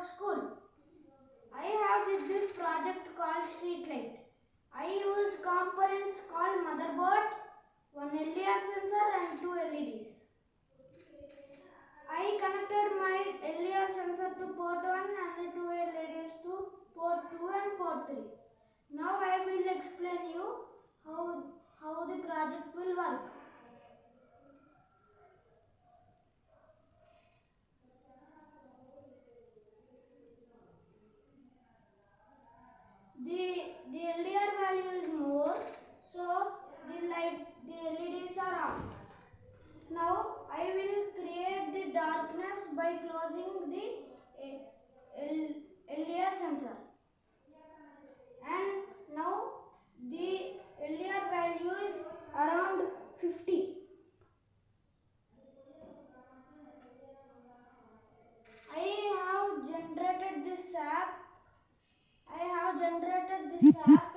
of school. I have did this project called Streetlight. I used components called motherboard, one LDR sensor and two LEDs. I connected my LDR sensor to port 1 and the two LEDs to port 2 and port 3. Now I will explain you how, how the project will work. The, the LDR value is more, so the light, the LEDs are on. Now I will create the darkness by closing the eh, LDR sensor. And now the LDR value is around 50. I have generated this app. Generated this app